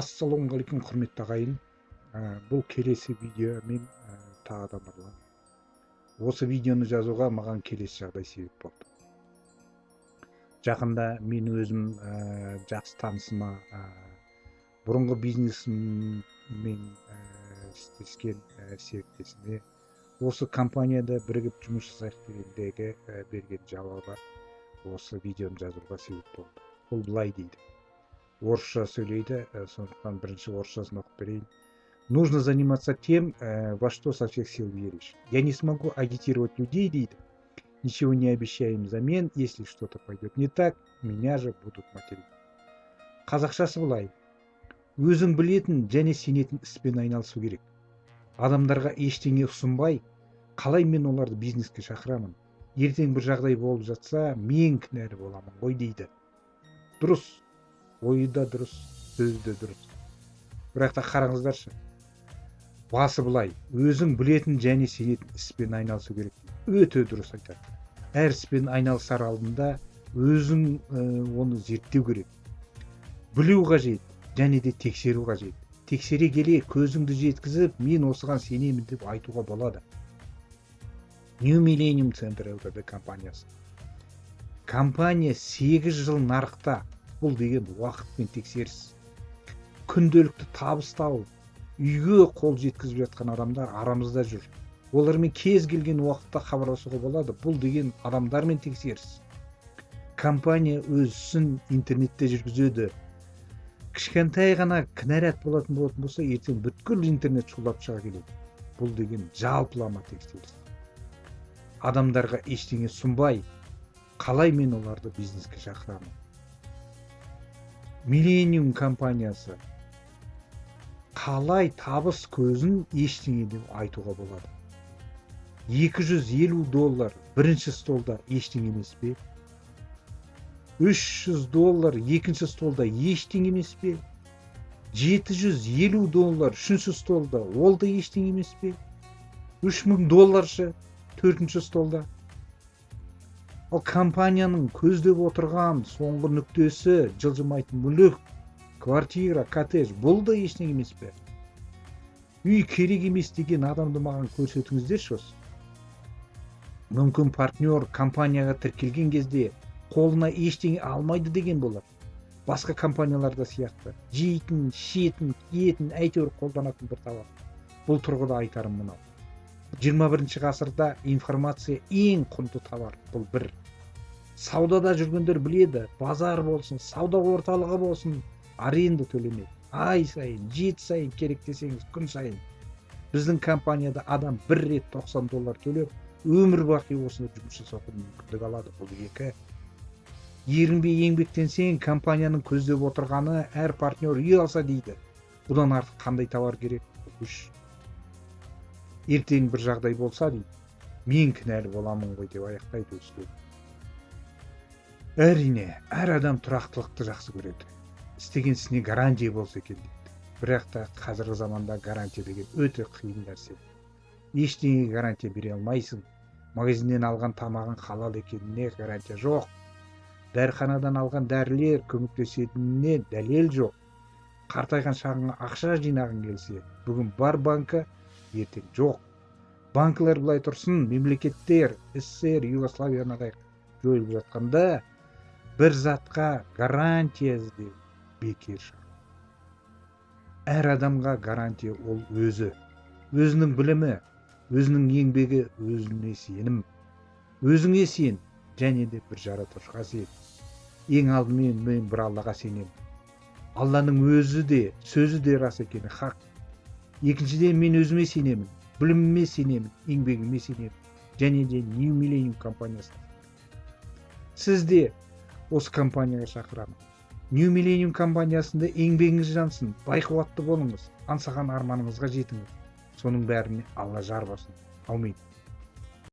ассалаумағалейкум құрметті ағайын. Ә, бұл келесі видео мен ә, тағы да нұрлан осы видеоны жазуға маған келесі жағдай себеп болды. Жақында мен өзім ә, жақсы танысыма ә, бұрынғы бизнесіммен ә, істескен ә, серіктесіме осы компанияда бірігіп жұмыс жасайық дегендегі ә, берген жауабы осы видеоны жазуға себеп болды. Ол былай дейді. Орысша сөйлейді сондықтан бірінші орысшасын оқып берейін нужно заниматься тем во что со всех сил веришь. Я не смогу агитировать людей дейді ничего не обещаем взамен если что то пойдет не так меня же будут материть қазақшасы былай өзің білетін және сенетін іспен айналысу керек. Адамдарға ештеңе ұсынбай қалай мен оларды бизнеске шақырамын? Ертең бір жағдай болып жатса мен кінәлі боламын ғой дейді дұрыс. Ойы да дұрыс сөзі де дұрыс. Бірақ та қараңыздаршы басы былай өзің білетін және сенетін іспен айналысу керек. Өте дұрыс айтады. Әр іспен айналысар алдында өзің оны зерттеу керек. Білу қажет және де тексеру қажет. Тексере келе көзіңді жеткізіп мен осыған сенемін деп айтуға болады. New millennium центр лтд компаниясы. Компания сегіз жыл нарықта бұл деген уақыт пен тексеріс. Күнделікті табыс тауып үйге қол жеткізіп жатқан адамдар арамызда жүр. Олармен кез келген уақытта хабарласуға болады бұл деген адамдармен тексеріс. Компания өз ісін интернетте жүргізеді. Кішкентай ғана кінәрат болатын болатын болса ертең бүткіл интернет шулап шыға келеді. Бұл деген жалпылама тексеріс. Адамдарға ештеңе сұнбай қалай мен оларды бизнеске шақырамын? Миллениум компаниясы қалай табыс көзін ештеңе деп айтуға болады. 250 доллар бірінші столда ештеңе емес пе? 300 доллар екінші столда ештеңе емес пе? 750 доллар үшінші столда ол да ештеңе емес пе? 3000 долларшы төртінші столда? Ал компанияның көздеп отырған соңғы нүктесі жылжымайтын мүлік квартира коттедж бұл да ештеңе емес пе? Үй керек емес деген адамды маған көрсетіңіздерші. Мүмкін партнер компанияға тіркелген кезде қолына ештеңе алмайды деген болар. Басқа компанияларда сияқты. Жейтін ішетін киетін әйтеуір қолданатын бір товар бұл тұрғыда айтарым мынау. 21 ғасырда информация ең құнды товар. Бұл бір. Саудада жүргендер біледі базар болсын сауда орталығы болсын аренда төлемейді ай сайын жеті сайын керек десеңіз күн сайын. Біздің компанияда адам бір рет 90 доллар төлеп өмір бақи осында жұмыс жасауға мүмкіндік алады. Бұл екі. Ерінбей еңбектенсең компанияның көздеп отырғаны әр партнер үй алса дейді. Бұдан артық қандай товар керек? Үш. Ертең бір жағдай болса дейді. Мен кінәлі боламын ғой деп аяқтайды өз әрине әр адам тұрақтылықты жақсы көреді. Істеген ісіне гарантия болса екен дейді. Бірақ та қазіргі заманда гарантия деген өте қиын нәрсе. Ештеңеге гарантия бере алмайсың. Магазиннен алған тамағың халал екеніне гарантия жоқ. Дәріханадан алған дәрілер көмектесетініне дәлел жоқ. Қартайған шағыңа ақша жинағың келсе бүгін бар банкі ертең жоқ. Банкілер былай тұрсын мемлекеттер ссср югославиянадай жойылып жатқанда бір затқа гарантия іздеу бекер әр адамға гарантия ол өзі. Өзінің білімі өзінің еңбегі өзіне сенім. Өзіңе сен және де бір жаратушыға сен. Ең алдымен мен бір аллаға сенемін. Алланың өзі де сөзі де рас екені хақ. Екіншіден мен өзіме сенемін. Біліміме сенемін еңбегіме сенемін. Және де new millennium компаниясына сіз де осы компанияға шақырамын. New millennium компаниясында еңбегіңіз жансын байқуатты болыңыз. Аңсаған арманыңызға жетіңіз. Соның бәріне алла жар болсын аумин